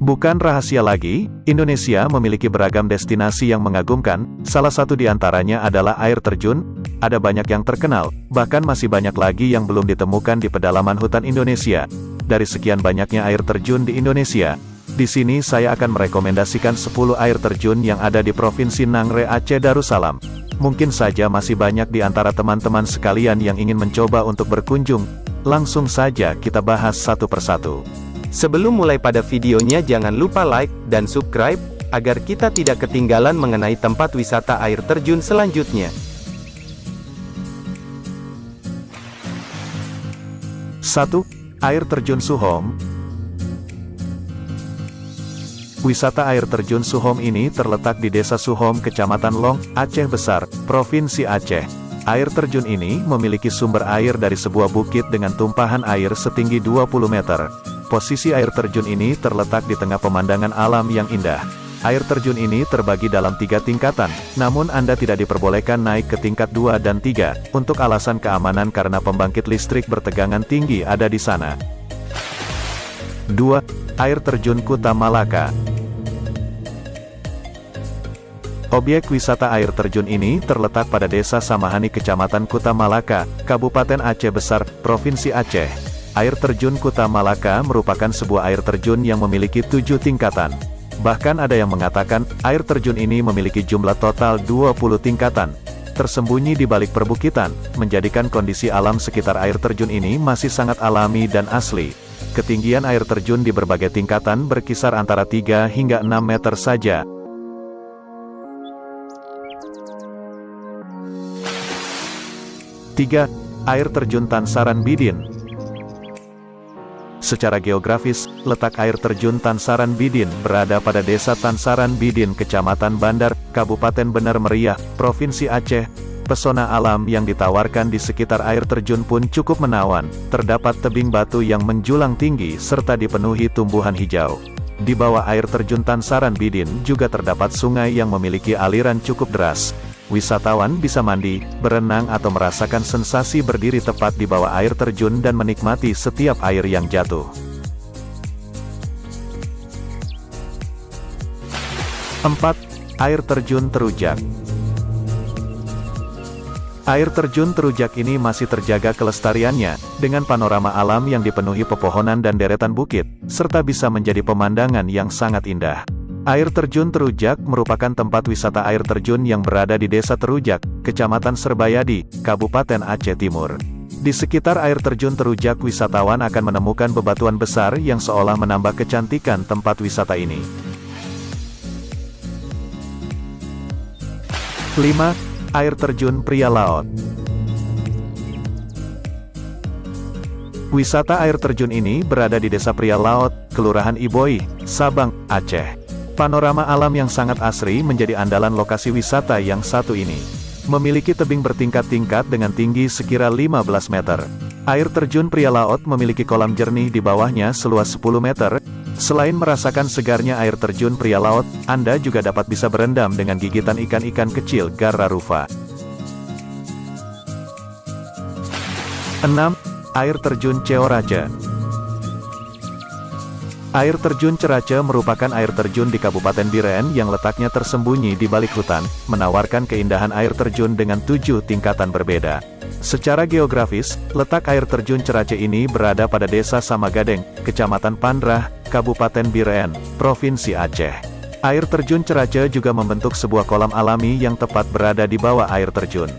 Bukan rahasia lagi, Indonesia memiliki beragam destinasi yang mengagumkan, salah satu di antaranya adalah air terjun, ada banyak yang terkenal, bahkan masih banyak lagi yang belum ditemukan di pedalaman hutan Indonesia. Dari sekian banyaknya air terjun di Indonesia, di sini saya akan merekomendasikan 10 air terjun yang ada di Provinsi Nangre Aceh Darussalam. Mungkin saja masih banyak di antara teman-teman sekalian yang ingin mencoba untuk berkunjung. Langsung saja kita bahas satu persatu. Sebelum mulai pada videonya jangan lupa like dan subscribe, agar kita tidak ketinggalan mengenai tempat wisata air terjun selanjutnya. 1. Air Terjun Suhom Wisata air terjun Suhom ini terletak di Desa Suhom, Kecamatan Long, Aceh Besar, Provinsi Aceh. Air terjun ini memiliki sumber air dari sebuah bukit dengan tumpahan air setinggi 20 meter. Posisi air terjun ini terletak di tengah pemandangan alam yang indah. Air terjun ini terbagi dalam tiga tingkatan, namun Anda tidak diperbolehkan naik ke tingkat 2 dan 3, untuk alasan keamanan karena pembangkit listrik bertegangan tinggi ada di sana. 2. Air Terjun Kuta Malaka Objek wisata air terjun ini terletak pada Desa Samahani Kecamatan Kuta Malaka, Kabupaten Aceh Besar, Provinsi Aceh. Air terjun Kuta Malaka merupakan sebuah air terjun yang memiliki tujuh tingkatan. Bahkan ada yang mengatakan, air terjun ini memiliki jumlah total 20 tingkatan. Tersembunyi di balik perbukitan, menjadikan kondisi alam sekitar air terjun ini masih sangat alami dan asli. Ketinggian air terjun di berbagai tingkatan berkisar antara 3 hingga 6 meter saja. Tiga, Air terjun Tansaran Bidin Secara geografis, letak air terjun Tansaran Bidin berada pada desa Tansaran Bidin Kecamatan Bandar, Kabupaten Benar Meriah, Provinsi Aceh. Pesona alam yang ditawarkan di sekitar air terjun pun cukup menawan, terdapat tebing batu yang menjulang tinggi serta dipenuhi tumbuhan hijau. Di bawah air terjun Tansaran Bidin juga terdapat sungai yang memiliki aliran cukup deras, Wisatawan bisa mandi, berenang atau merasakan sensasi berdiri tepat di bawah air terjun dan menikmati setiap air yang jatuh. 4. Air Terjun Terujak Air terjun Terujak ini masih terjaga kelestariannya, dengan panorama alam yang dipenuhi pepohonan dan deretan bukit, serta bisa menjadi pemandangan yang sangat indah. Air terjun Terujak merupakan tempat wisata air terjun yang berada di Desa Terujak, Kecamatan Serbayadi, Kabupaten Aceh Timur. Di sekitar air terjun Terujak wisatawan akan menemukan bebatuan besar yang seolah menambah kecantikan tempat wisata ini. 5. Air Terjun Pria Laut Wisata air terjun ini berada di Desa Pria Laut, Kelurahan Iboi, Sabang, Aceh. Panorama alam yang sangat asri menjadi andalan lokasi wisata yang satu ini. Memiliki tebing bertingkat-tingkat dengan tinggi sekira 15 meter. Air terjun pria laut memiliki kolam jernih di bawahnya seluas 10 meter. Selain merasakan segarnya air terjun pria laut, Anda juga dapat bisa berendam dengan gigitan ikan-ikan kecil Gararufa. 6. Air terjun Ceoraja Air terjun Cerace merupakan air terjun di Kabupaten Biren yang letaknya tersembunyi di balik hutan, menawarkan keindahan air terjun dengan tujuh tingkatan berbeda. Secara geografis, letak air terjun Cerace ini berada pada Desa Samagadeng, Kecamatan Pandrah, Kabupaten Biren, Provinsi Aceh. Air terjun Cerace juga membentuk sebuah kolam alami yang tepat berada di bawah air terjun.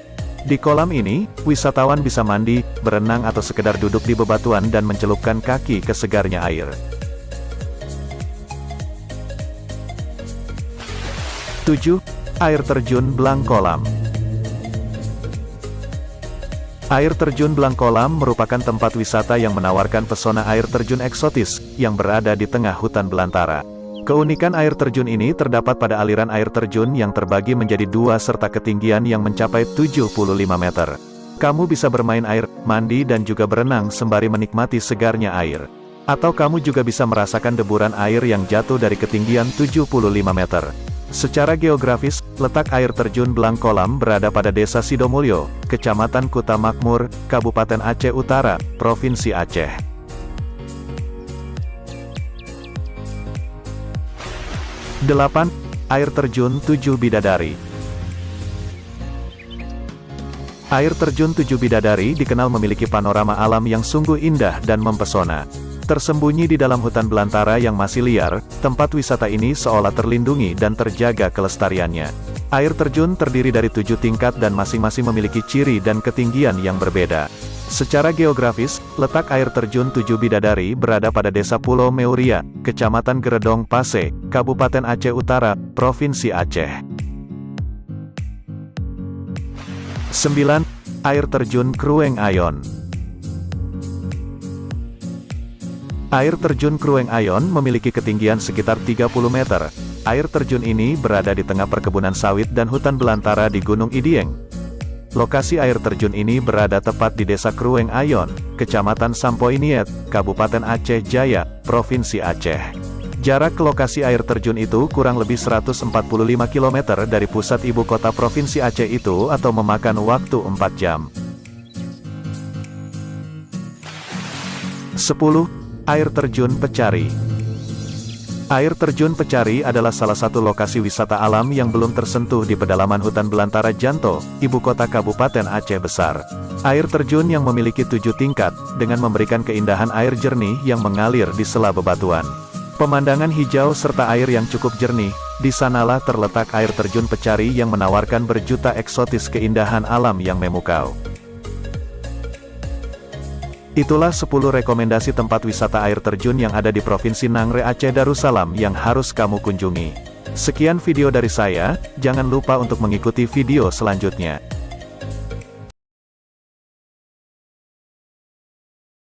Di kolam ini, wisatawan bisa mandi, berenang atau sekedar duduk di bebatuan dan mencelupkan kaki ke segarnya air. 7. Air Terjun Blangkolam Air Terjun Blangkolam merupakan tempat wisata yang menawarkan pesona air terjun eksotis, yang berada di tengah hutan belantara. Keunikan air terjun ini terdapat pada aliran air terjun yang terbagi menjadi dua serta ketinggian yang mencapai 75 meter. Kamu bisa bermain air, mandi dan juga berenang sembari menikmati segarnya air. Atau kamu juga bisa merasakan deburan air yang jatuh dari ketinggian 75 meter. Secara geografis, letak air terjun Blangkolam berada pada Desa Sidomulyo, Kecamatan Kuta Makmur, Kabupaten Aceh Utara, Provinsi Aceh. 8. Air terjun Tujuh Bidadari Air terjun Tujuh Bidadari dikenal memiliki panorama alam yang sungguh indah dan mempesona. Tersembunyi di dalam hutan belantara yang masih liar, tempat wisata ini seolah terlindungi dan terjaga kelestariannya. Air terjun terdiri dari tujuh tingkat dan masing-masing memiliki ciri dan ketinggian yang berbeda. Secara geografis, letak air terjun Tujuh Bidadari berada pada Desa Pulau Meuria, Kecamatan Geredong Pase, Kabupaten Aceh Utara, Provinsi Aceh. 9. Air Terjun Krueng Ayon Air terjun Krueng Ayon memiliki ketinggian sekitar 30 meter. Air terjun ini berada di tengah perkebunan sawit dan hutan belantara di Gunung Idieng. Lokasi air terjun ini berada tepat di Desa Krueng Ayon, Kecamatan Sampoiniet, Kabupaten Aceh Jaya, Provinsi Aceh. Jarak ke lokasi air terjun itu kurang lebih 145 km dari pusat ibu kota Provinsi Aceh itu atau memakan waktu 4 jam. 10. Air Terjun Pecari Air Terjun Pecari adalah salah satu lokasi wisata alam yang belum tersentuh di pedalaman hutan belantara Janto, ibu kota Kabupaten Aceh Besar. Air terjun yang memiliki tujuh tingkat, dengan memberikan keindahan air jernih yang mengalir di sela bebatuan. Pemandangan hijau serta air yang cukup jernih, di sanalah terletak air terjun pecari yang menawarkan berjuta eksotis keindahan alam yang memukau. Itulah 10 rekomendasi tempat wisata air terjun yang ada di Provinsi Nangre Aceh Darussalam yang harus kamu kunjungi. Sekian video dari saya, jangan lupa untuk mengikuti video selanjutnya.